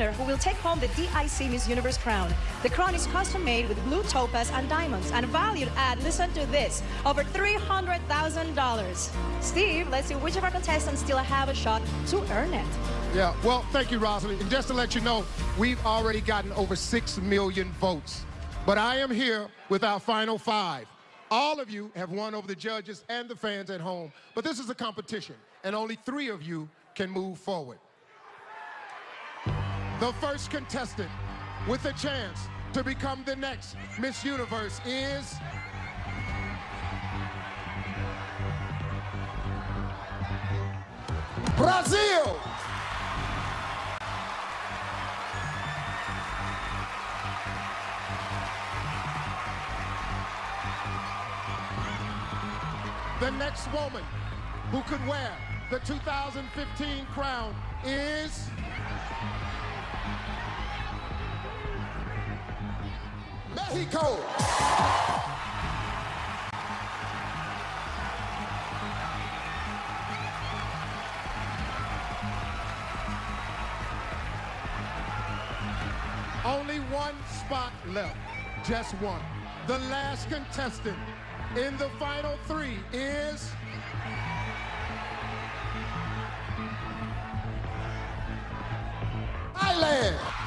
winner who will take home the DIC Miss Universe crown. The crown is custom made with blue topaz and diamonds and valued at, listen to this, over $300,000. Steve, let's see which of our contestants still have a shot to earn it. Yeah, well, thank you, Rosalind. And just to let you know, we've already gotten over 6 million votes. But I am here with our final five. All of you have won over the judges and the fans at home. But this is a competition, and only three of you can move forward. The first contestant with a chance to become the next Miss Universe is... Brazil! The next woman who could wear the 2015 crown is... Mexico! Only one spot left, just one. The last contestant in the final three is... Thailand!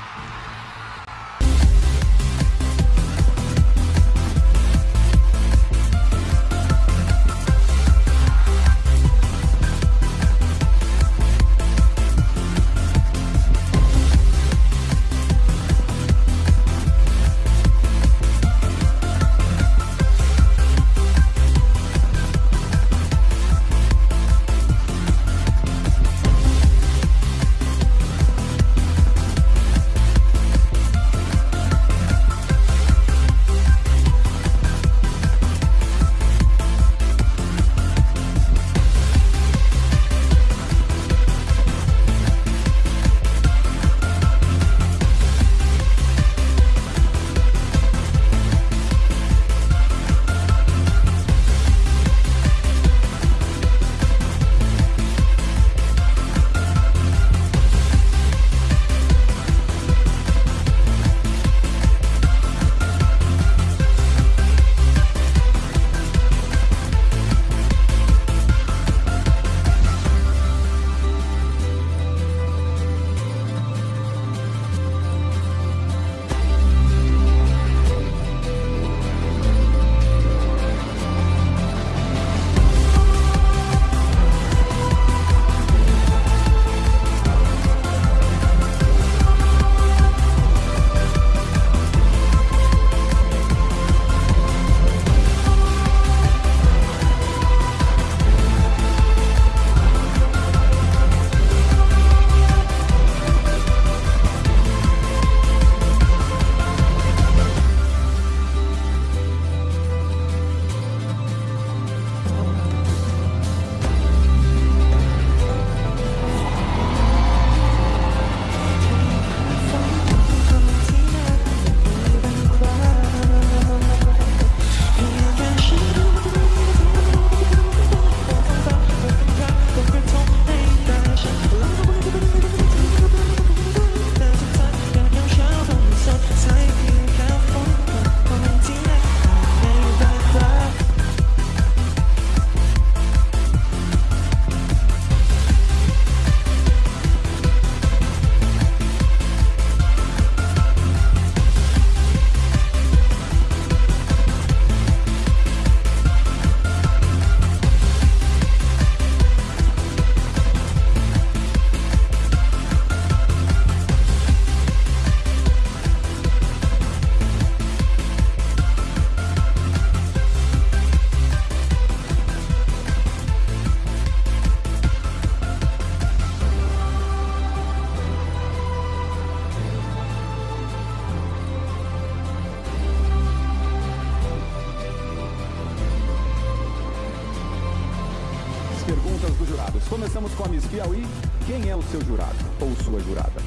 Perguntas dos jurados. Começamos com a Miss Piauí. Quem é o seu jurado ou sua jurada?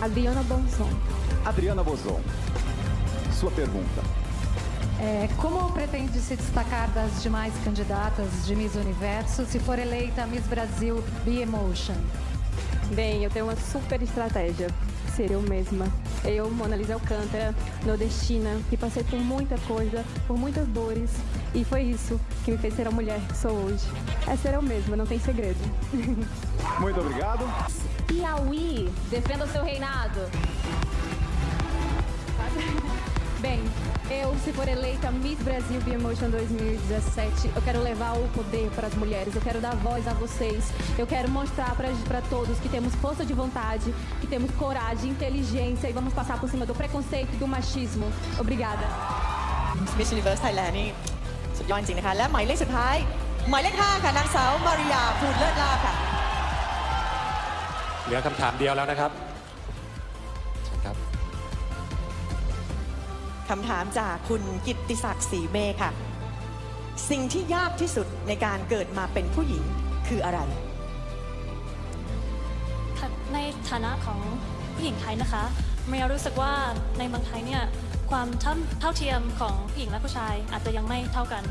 Adriana Bonson. Adriana Bozon. Sua pergunta. É, como pretende se destacar das demais candidatas de Miss Universo se for eleita Miss Brasil B-Emotion? Bem, eu tenho uma super estratégia. Ser eu mesma. Eu, Mona Lisa Alcântara, nordestina, que passei por muita coisa, por muitas dores. E foi isso que me fez ser a mulher que sou hoje. É ser eu mesma, não tem segredo. Muito obrigado. Piauí, defenda o seu reinado. Bem, eu, se for eleita Miss Brasil Emotion 2017, eu quero levar o poder para as mulheres, eu quero dar voz a vocês, eu quero mostrar para todos que temos força de vontade, que temos coragem, inteligência e vamos passar por cima do preconceito e do machismo. Obrigada. Miss Universe Thailand นี่สุดยอดจริงๆนะคะ และหมายเลขสุดท้าย หมายเลข5ค่ะ นางสาวมาริยาภูลเลิศลาภค่ะ เหลือคำถามเดียวแล้วนะครับ คำถามจากคุณกิตติศักดิ์ศรีเมฆค่ะ สิ่งที่ยากที่สุดในการเกิดมาเป็นผู้หญิงคืออะไร ค่ะในฐานะของผู้หญิงไทยนะคะเมียรู้สึกว่าในเมืองไทยเนี่ยความเท่าเท่าเทียมของผู้หญิงและผู้ชายอาจจะยังไม่เท่ากัน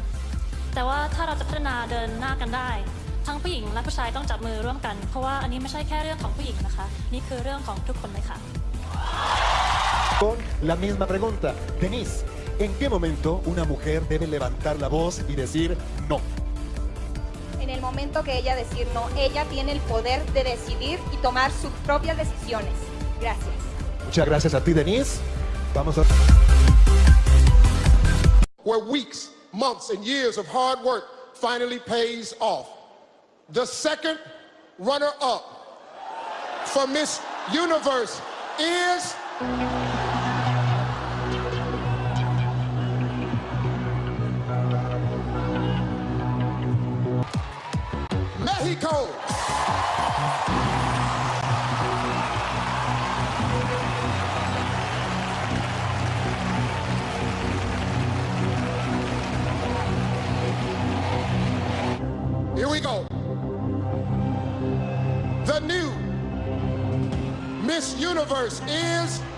แต่ว่าถ้าเราจะพัฒนาเดินหน้ากันได้ ทั้งผู้หญิงและผู้ชายต้องจับมือร่วมกัน เพราะว่าอันนี้ไม่ใช่แค่เรื่องของผู้หญิงนะคะ นี่คือเรื่องของทุกคนเลยค่ะ Con la misma pregunta, Denise, ¿en qué momento una mujer debe levantar la voz y decir no? En el momento que ella decir no, ella tiene el poder de decidir y tomar sus propias decisiones. Gracias. Muchas gracias a ti, Denise. Vamos a... Where weeks, months, and years of hard work finally pays off. The second runner-up for Miss Universe is... Universe is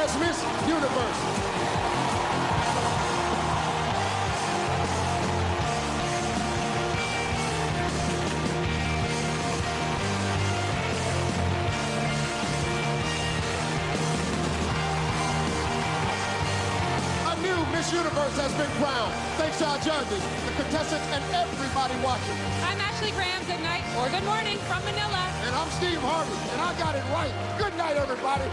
as Miss Universe. A new Miss Universe has been crowned. Thanks to our judges, the contestants, and everybody watching. I'm Ashley Graham. Good night or good morning from Manila. And I'm Steve Harvey, and I got it right. Good night, everybody.